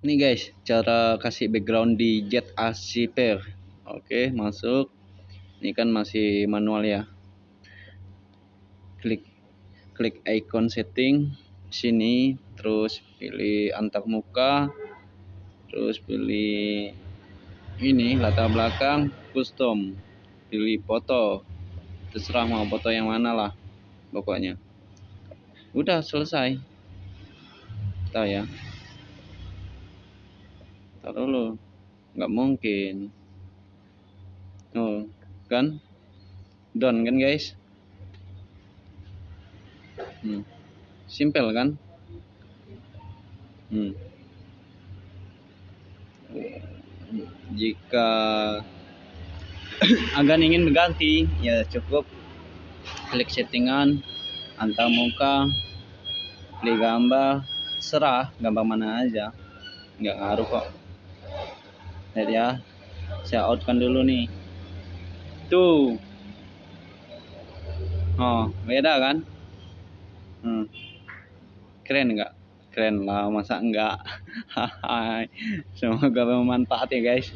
Ini guys, cara kasih background di Jet Pair. Oke, masuk. Ini kan masih manual ya. Klik klik icon setting sini, terus pilih antar muka, terus pilih ini latar belakang custom. Pilih foto. Terserah mau foto yang mana lah pokoknya. Udah selesai. Tahu ya tak dulu nggak mungkin. Oh kan? Down kan guys? Hmm. simple kan? Hmm. jika agan ingin mengganti ya cukup. Klik settingan antar muka pilih gambar serah gambar mana aja. Nggak ngaruh kok lihat ya. Saya outkan dulu nih. Tuh. Oh beda kan? Hmm. keren enggak keren lah masa enggak semoga bermanfaat ya guys